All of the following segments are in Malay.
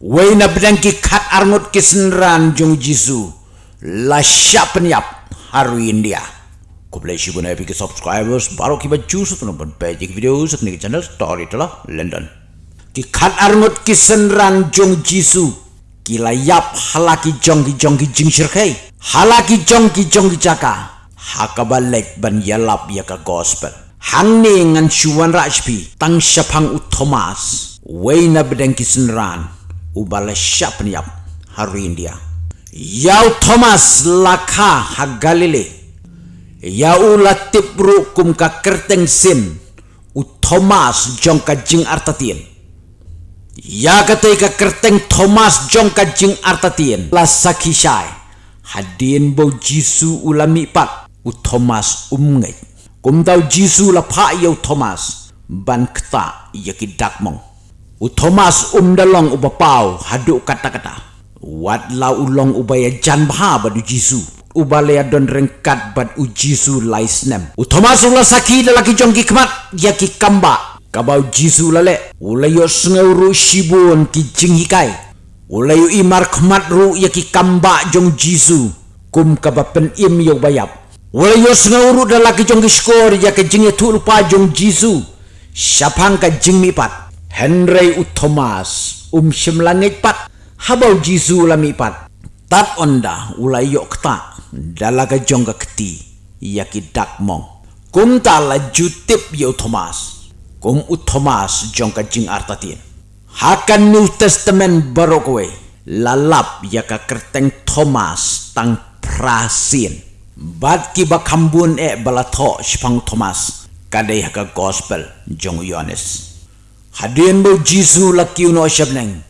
Wei na bedang ki kat arngut kisenran jong jisu. La siap penyap haru India. Ko boleh si pun epic subscribers baru kita jus tu nonton page video sekni channel story telah London. Ki kat arngut kisenran jong jisu. Kila yap halaki jong ki jong ki jing shirkai. Halaki jong ki jong ki jaka. Hakabalek ban yalap yaka gospel. Hang ni ngan shuwan rajpi tang syapang u Thomas. Wei na bedang kisenran ubala siap niap hari India. Yau Thomas laka ha Galile. Yau latip ru kum ka kerteng sin u Thomas jong ka jing artatien. Ya kata ka kerteng Thomas jong ka jing artatien. La sakishai hadin bo Jisu ulami pat u Thomas umngai. Kum tau Jisu la pa yau Thomas ban kta yakidak mong. U Thomas um dalong ubapau haduk kata-kata. Wat la ulong ubaya jan baha badu Jisu. Ubalaya don rengkat bad u Jisu lai snem. U Thomas ula saki dalaki jongki kemat ya ki kamba. Kabau Jisu lale. Ulayo sengauru shibun ki jinghikai. Ulayo imar kemat ru ya ki kamba jong Jisu. Kum kabapen im yo bayap. Ulayo sengauru dalaki jongki skor ya ki jinghi tu lupa jong Jisu. Syapang ka jingmi pat. Henry u. Thomas um sim langit pat. Habau Jisu lami pat. Tat onda ulai yok ta dalaga jongga keti yaki dak mong. Kum ta la jutip yo Thomas. Kum u. Thomas jongga jing artatin hakan New Testament barokwe lalap yaka kerteng Thomas tang prasin. Bad ki bakambun e balato spang Thomas. Kadai haka gospel jong Yohanes Hadian bo Jisu laki uno syabneng.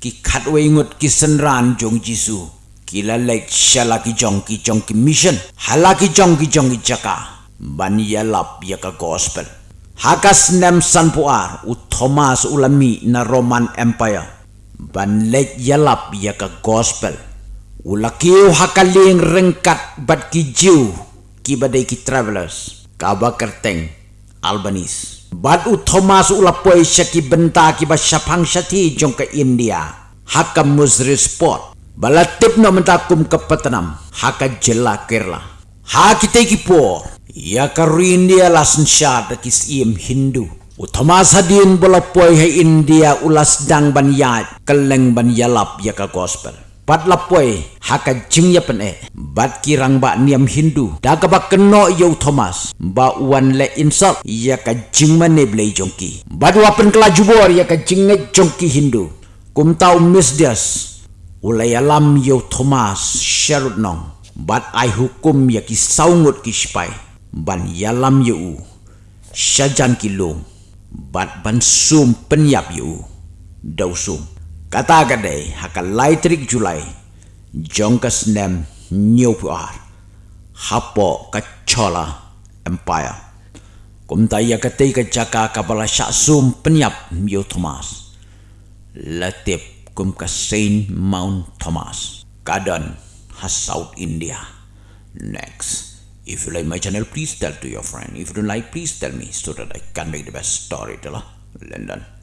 Ki katwe ingut ki senran jong Jisu. Ki lalek syalaki jong ki jong ki mission. Halaki jong ki jong ki jaka. Ban yalap ya ka gospel. Hakas nem san puar u Thomas ulami na Roman Empire. Ban lek yalap ya ka gospel. Ulakiu hakaling rengkat bat ki jiu. Ki badai ki travelers. Kaba kerteng. Albanese. Bad u Thomas u lapoi syaki benta ki ba syapang syati jong ke India. Haka muzri sport. Bala tip na mentakum ke petanam. Haka jela kerla. Ha kita ki por. Ya ka India lasen syad kis im Hindu. U Thomas hadin bola poi hai India ulas dang ban yat keleng ban yalap ya ka gospel bat lapoi haka jing ya pen e bat kirang ba niam hindu. Da ka ba keno yo thomas. Ba wan le insult ya ka jing man ne ble jongki. Bat wa pen kala jubor ya ka jing ne jongki hindu. Kum tau mis dias. Ulai yo thomas sharut nong. Bat ai hukum ya ki saungut ki spai ban yalam yo u. Syajan ki long bat ban sum penyap yo dausum kata gadai haka laitrik julai jongkas nem new puar hapo kacola empire. Kum taya kate ka jaka kabala sum penyap mio thomas. Latip kum ka saint mount thomas. Kadan has south india. Next. If you like my channel please tell to your friend. If you don't like please tell me so that i can make the best story telah london